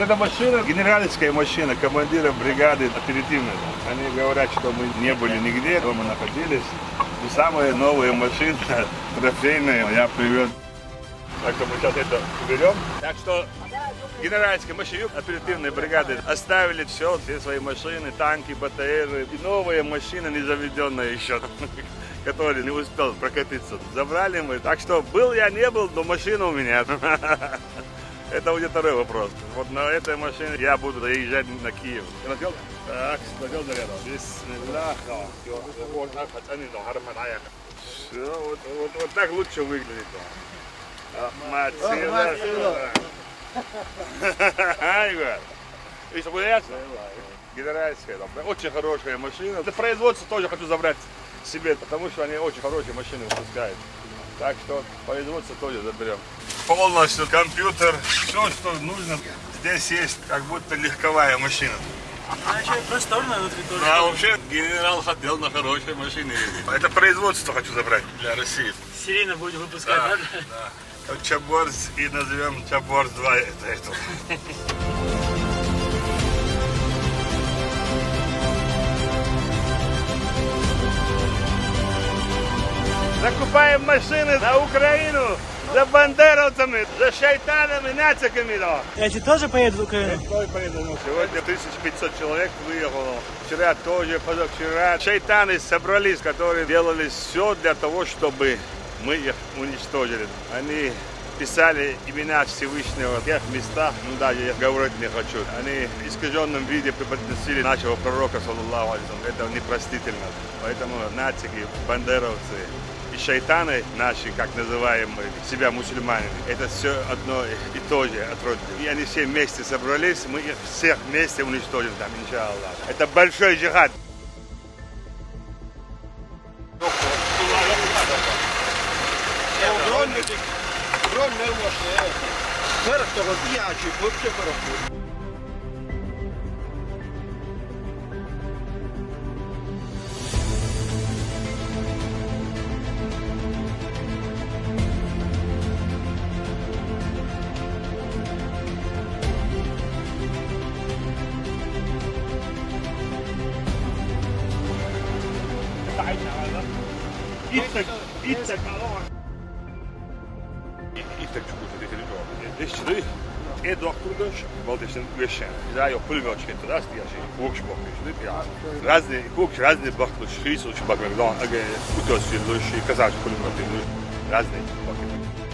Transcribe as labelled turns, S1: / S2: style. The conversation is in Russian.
S1: Вот эта машина, генеральская машина командира бригады оперативной. Они говорят, что мы не были нигде, дома находились. И самые новые машины, трофейные, я привез. Так что мы сейчас это уберем. Так что генеральские машины оперативной бригады оставили все, все свои машины, танки, БТРы и новые машины, не заведенные еще, которые не успел прокатиться. Забрали мы. Так что был я, не был, но машина у меня. Это уже второй вопрос. Вот на этой машине я буду доезжать на Киев. Надел? Так, надел зарядом. Бисмилlah. Все, вот, вот, вот так лучше выглядит. Мацила. Айго. И что там, Очень хорошая машина. Это производство тоже хочу забрать себе, потому что они очень хорошие машины выпускают. Так что производство тоже заберем. Полностью компьютер, все, что нужно. Здесь есть как будто легковая машина.
S2: Значит, просторно внутри тоже.
S1: А вообще генерал хотел на хорошей машине ездить. Это производство хочу забрать для России.
S2: Серийно будете выпускать, да?
S1: да. Как Чаборс и назовем Чаборс 2 это, это. Закупаем машины на Украину за бандеровцами, за шайтанами, нациками, да.
S2: Эти тоже поедут в Украину?
S1: Какой поеду? Ну, Сегодня 1500 человек выехало. Вчера тоже, позавчера. Шайтаны собрались, которые делали все для того, чтобы мы их уничтожили. Они писали имена Всевышнего в тех местах, ну даже я говорить не хочу. Они в искаженном виде преподносили нашего пророка, саллаллаху алейхи Это непростительно. Поэтому нацики, бандеровцы, шайтаны наши, как называем мы себя мусульманами, это все одно и то же отродье. И они все вместе собрались, мы их всех вместе уничтожим там, иншаллах. Это большой джихад.
S3: Drone neuvos ne verkkoon viaci, mutta verkkoon.
S1: İttak, ittak allora. Ittak csúcsot egy És tudod, én dragtulgaš, volt ještě ugešen. Zdaj jo prvi očke to rasti, ja še kokšbok, že ne pija. Razne, koks razne baklo šriso, šbak mekdon, aga kutos je luši, kazaš prvi očke luši, razne baklo.